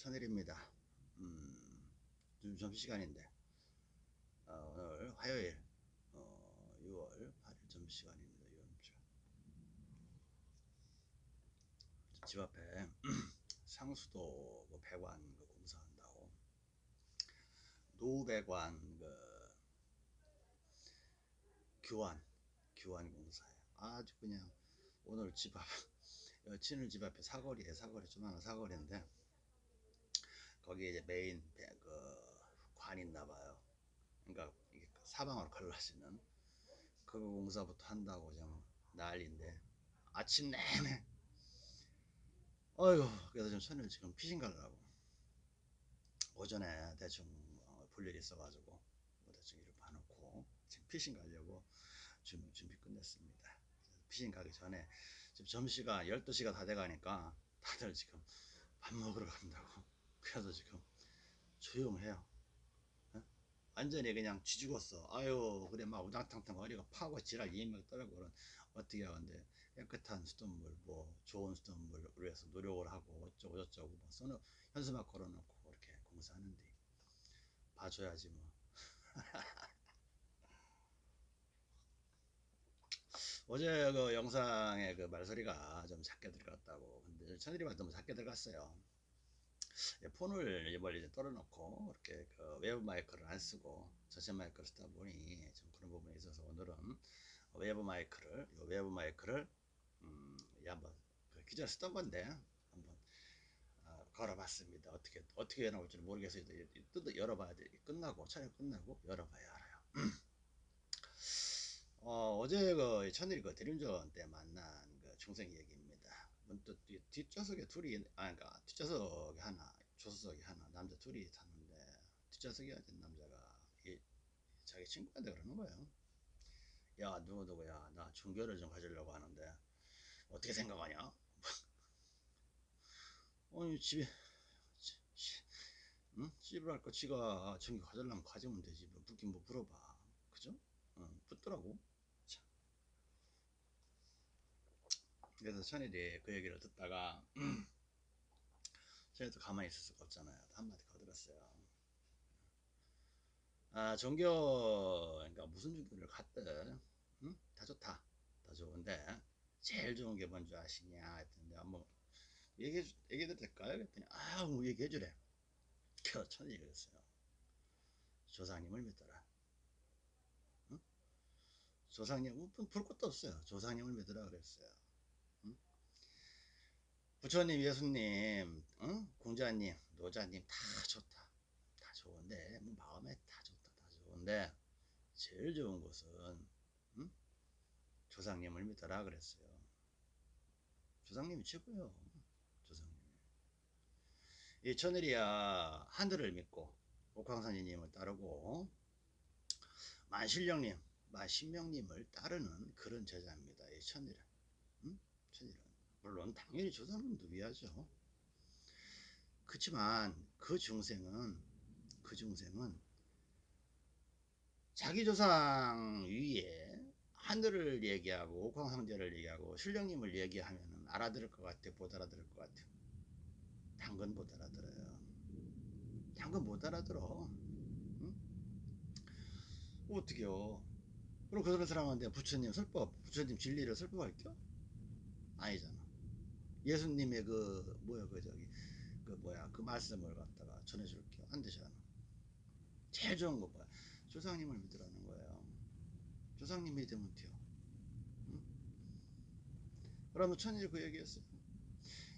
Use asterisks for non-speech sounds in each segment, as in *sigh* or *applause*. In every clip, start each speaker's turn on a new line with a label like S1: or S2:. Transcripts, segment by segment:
S1: 천일입니다. 음, 좀 점심시간인데, 어, 오늘 화요일, 어, 6월 8일 점심시간입니다. 이번 주. 집 앞에 *clears throat* 상수도 뭐 배관 그 공사한다고, 노배관 그 교환, 교환 공사에 아주 그냥 오늘 집 앞, *laughs* 여친을 집 앞에 사거리에 사거리, 조만한 사거리인데, 거기에 이제 메인 배- 그 관이 있나 봐요. 그러니까 이게 사방으로 갈라지는 그거 공사부터 한다고 좀 난리인데 아침 내내 어휴 그래서 좀 손을 지금 피신 가려고 오전에 대충 어, 볼 일이 있어가지고 뭐 대충 이렇게 봐놓고 지금 피신 가려고 준비, 준비 끝냈습니다. 피신 가기 전에 지금 점심시간 12시가 다 돼가니까 다들 지금 밥 먹으러 간다고 그래서 지금 조용해요. 어? 완전히 그냥 쥐죽었어. 아유, 그래, 막 우당탕탕 허리가 파고 지랄 이명 떨고 그런 어떻게 하는데 깨끗한 수돗물, 뭐 좋은 수돗물을 위해서 노력을 하고 어쩌고 저쩌고 뭐 써놓 현수막 걸어놓고 그렇게 공사하는데 봐줘야지 뭐. *laughs* 어제 그 영상에 그 말소리가 좀 작게 들어갔다고. 근데 천일이만 너무 작게 들어갔어요. 예, 폰을 멀리 이제 떨어놓고 이렇게 그 외부 마이크를 안 쓰고 전체 마이크를 쓰다 보니 좀 그런 부분에 있어서 오늘은 외부 마이크를 요 외부 마이크를 음, 이 한번 그 기존에 쓰던 건데 한번 어, 걸어봤습니다. 어떻게 어떻게 나올지는 모르겠어요. 뜯어 열어봐야 돼. 끝나고 촬영 끝나고 열어봐야 알아요. *clears throat* 어, 어제 그 천일 그 대륜전 때 만난 그 중생 뒤- 뒷좌석에 둘이, 아, 그러니까 뒷좌석에 하나, 조수석에 하나, 남자 둘이 탔는데, 뒷좌석에 앉은 남자가 이, 자기 친구한테 그러는 거예요. 야, 누구 누구야, 나 중교를 좀 가지려고 하는데, 어떻게 생각하냐? *laughs* 아니, 집에, 응? 집을 할거 지가 중교 가지려면 가지면 되지. 뭐 묻긴 뭐 물어봐. 그죠? 응, 붙더라고. 그래서 천일이 그 얘기를 듣다가 *clears throat* 천일도 가만히 있을 수가 없잖아요. 한마디 거들었어요. 아 종교 그러니까 무슨 종교를 갔든 응? 다 좋다. 다 좋은데 제일 좋은 게 뭔지 아시냐 했더니 한번 얘기해 주- 얘기 해도 될까요? 그랬더니 아뭐 얘기해 주래. 그 천일이 그랬어요. 조상님을 믿더라. 조상님 볼 것도 없어요. 조상님을 믿으라 그랬어요. 응? 부처님, 예수님, 응? 공자님, 노자님 다 좋다. 다 좋은데 뭐 마음에 다 좋다, 다 좋은데 제일 좋은 것은 응? 조상님을 믿어라 그랬어요. 조상님이 최고요. 조상님이. 이 천일이야 하늘을 믿고 옥황선지님을 따르고 만실령님, 만신명님을 따르는 그런 제자입니다. 이 천일은. 물론 당연히 조상님도 위하죠. 그렇지만 그 중생은 그 중생은 자기 조상 위에 하늘을 얘기하고 옥황상제를 얘기하고 신령님을 얘기하면 알아들을 것 같아 못 알아들을 것 같아? 당근 못 알아들어요. 당근 못 알아들어. 응? 어떻게요? 그럼 그런 사람한테 부처님 설법 부처님 진리를 설법할게요? 아니잖아 예수님의 그 뭐야 그 저기 그 뭐야 그 말씀을 갖다가 전해줄게요 안 되잖아 제일 좋은 거 뭐야? 조상님을 믿으라는 거예요. 조상님 믿으면 돼요. 응? 그러면 천일 그 얘기했어요.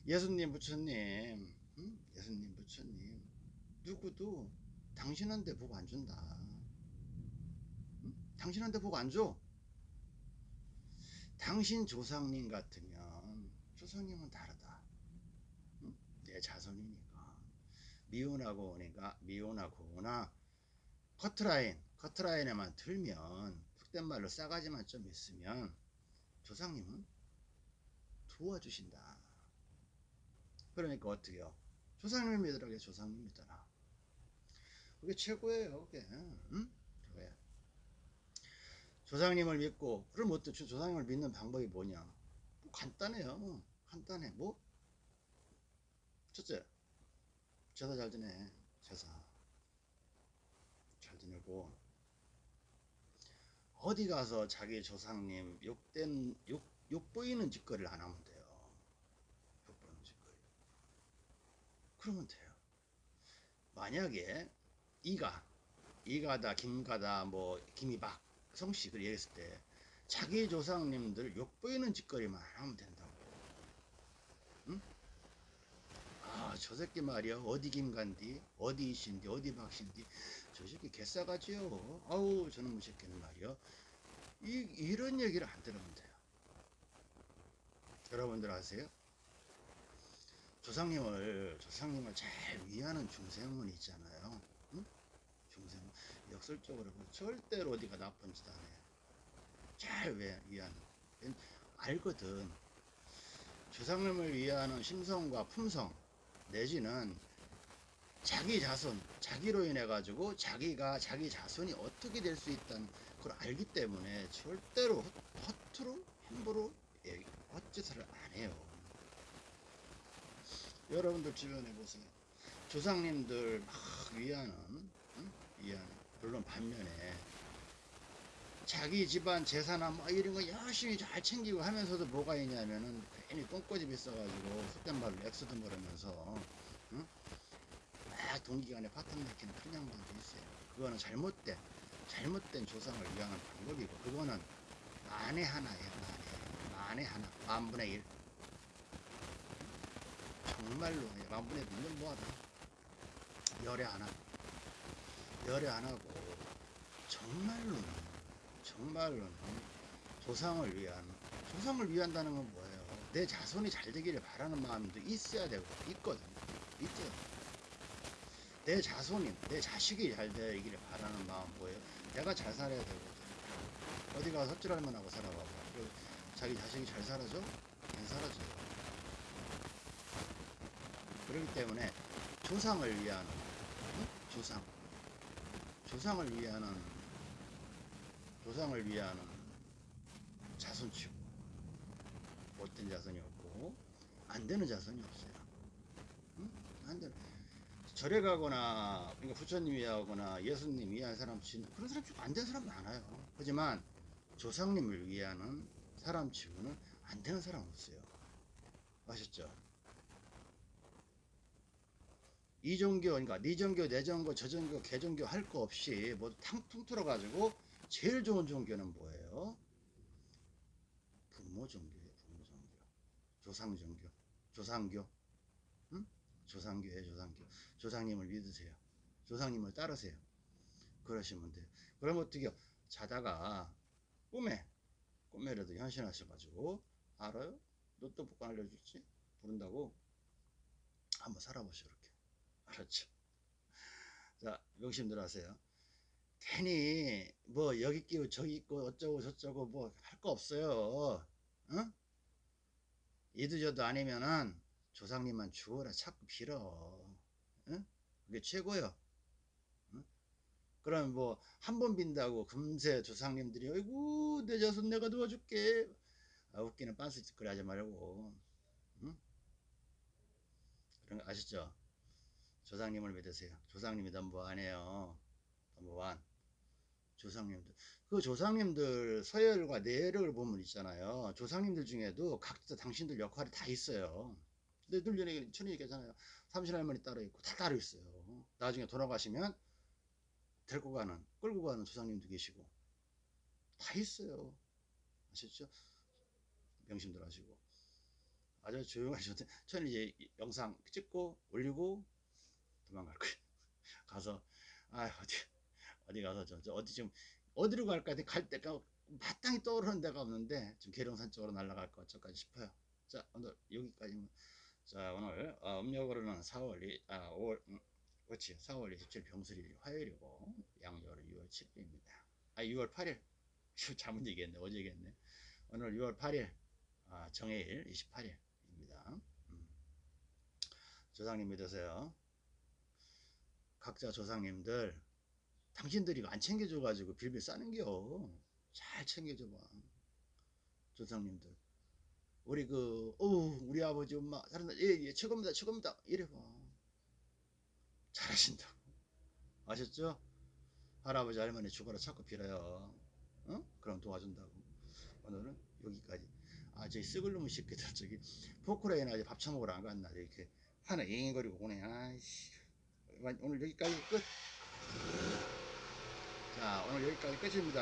S1: 예수님 부처님 응? 예수님 부처님 누구도 당신한테 복 안 준다. 응? 당신한테 복 안 줘. 당신 조상님 같으면 조상님은 다르다. 응? 내 자손이니까. 미운하고 오니까 미운하고나? 커트라인 커트라인에만 들면 푹된 말로 싸가지만 좀 있으면 조상님은 도와주신다. 그러니까 어떻게요? 조상님을 믿으라 그래 조상님 믿어라. 그게 최고예요 그게. 응? 그거야. 조상님을 믿고 그럼 어때 조상님을 믿는 방법이 뭐냐? 뭐 간단해요 간단해. 뭐? 첫째 제사 잘 지내. 제사 잘 지내고. 어디 가서 자기 조상님 욕된 욕, 욕 보이는 짓거리를 안 하면 돼요. 욕 보이는 짓거리. 그러면 돼요. 만약에 이가 이가다 김가다 뭐 김이박 성씨 그렇게 얘기했을 때 자기 조상님들 욕 보이는 짓거리만 하면 된다고 응? 아저 새끼 말이야. 어디 김간디? 어디 이신디? 어디 박신디? 저 새끼 개싸가지요. 아우 저놈의 새끼는 말이야. 이, 이런 얘기를 안 들으면 돼요. 여러분들 아세요? 조상님을 조상님을 잘 위하는 중생은 있잖아요. 응? 중생 역설적으로 절대로 어디가 나쁜 짓 안 해. 잘 왜- 위하는 알거든. 조상님을 위하는 심성과 품성 내지는 자기 자손 자기로 인해 가지고 자기가 자기 자손이 어떻게 될 수 있다는 걸 알기 때문에 절대로 허- 허투루 함부로 헛짓을 안 해요 여러분들 주변에 보세요 조상님들 막 위하는 응? 위하는 물론 반면에 자기 집안 재산아 뭐 이런 거 열심히 잘 챙기고 하면서도 뭐가 있냐면은 괜히 똥꼬집 있어가지고 속된 말로 엑스든 거리면서 응? 막 동기간에 파탄 내키는 그런 양반도 있어요. 그거는 잘못된 잘못된 조상을 위하는 방법이고 그거는 만에 하나예요 만에. 만에 하나 만분의 일. 정말로 만분의 일은 뭐하다? 열에 하나 열에 하나고. 정말로는 정말로는 조상을 위한 조상을 위한다는 건 뭐예요? 내 자손이 잘 되기를 바라는 마음도 있어야 되고 있거든 있죠 내 자손이 내 자식이 잘 되기를 바라는 마음 뭐예요? 내가 잘 살아야 되거든 어디 가서 섭질할만 하고 살아봐봐 자기 자식이 잘 살아줘? 안 살아줘요 그렇기 때문에 조상을 위한 응? 조상 조상을 위하는 조상을 위하는 자손 치고 못된 자손이 없고 안 되는 자손이 없어요. 응? 안 되는 절에 가거나 그러니까 부처님 위하거나 예수님 위한 사람 치는 그런 사람 치고 안 되는 사람 많아요. 하지만 조상님을 위하는 사람 치고는 안 되는 사람 없어요. 아셨죠? 이 종교, 그러니까 니 종교, 내 종교, 저 종교, 개 종교 할 거 없이 모두 탕통 틀어가지고 제일 좋은 종교는 뭐예요? 부모 종교예요, 부모 종교. 조상 종교, 조상교, 응? 조상교예요, 조상교. 조상님을 믿으세요. 조상님을 따르세요. 그러시면 돼요. 그럼 어떻게 요 자다가 꿈에, 꿈에라도 현신하셔가지고 알아요? 로또 복권 알려줄지? 부른다고 한번 살아보시오, 이렇게. 알았죠? 자, 명심들 하세요. 괜히 뭐 여기 있고 저기 있고 어쩌고 저쩌고 뭐 할 거 없어요. 응? 이도저도 아니면은 조상님만 주어라 자꾸 빌어. 응? 그게 최고요. 응? 그럼 뭐 한 번 빈다고 금세 조상님들이 아이고 내 자손 내가 도와줄게. 아, 웃기는 빤스 짓거리 하지 말고. 응? 그런 거 아시죠? 조상님을 믿으세요. 조상님이 넘버원이에요. 넘버 원. 조상님들. 그 조상님들 서열과 내열을 보면 있잖아요. 조상님들 중에도 각자 당신들 역할이 다 있어요. 근데 늘 전에 천이 얘기하잖아요. 삼신 할머니 따로 있고 다 따로 있어요. 나중에 돌아가시면 데리고 가는, 끌고 가는 조상님도 계시고 다 있어요. 아셨죠? 명심들 하시고. 아주 조용하셔도 저는 이제 영상 찍고 올리고 도망갈 거예요. *laughs* 가서 아 어디 어디 가서 저, 저 어디 좀 어디로 갈까 갈 때가 마땅히 떠오르는 데가 없는데 좀 계룡산 쪽으로 날아갈 것 같까지 싶어요. 자 오늘 여기까지만. 자 오늘 어, 음력으로는 4월 2, 아 5월 음, 그렇지 4월 27일 병술일 화요일이고 양력으로 6월 7일입니다. 아 6월 8일 *laughs* 잘못 얘기했네 어제 얘기했네. 오늘 6월 8일 아, 정해일 28일입니다. 음. 조상님 믿으세요. 각자 조상님들 당신들이 안 챙겨줘가지고 빌빌 싸는겨 잘 챙겨줘봐 조상님들 우리 그 어우 우리 아버지 엄마 사람들 예 예 최고입니다 최고입니다 이래봐 잘하신다고. 아셨죠? 할아버지 할머니 죽어라 자꾸 빌어요. 어? 그럼 도와준다고. 오늘은 여기까지. 아, 저기 썩을 놈의 새끼들 저기 포크레인 아직 밥 처먹으러 안 갔나 이렇게 하나 잉잉거리고 오네. 아이씨. 오늘 여기까지 끝. 자, 오늘 여기까지 끝입니다.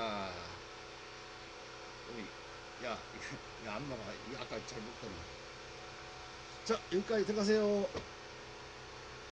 S1: 야, 이거, *laughs* 야, 안마가, 이 아까 잘 먹더니. 자, 여기까지 들어가세요.